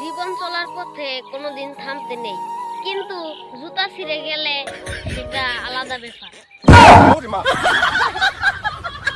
জীবন চলার পথে কোনোদিন থামতে নেই। কিন্তু জুতা ছিঁড়ে গেলে সেটা আলাদা ব্যাপার।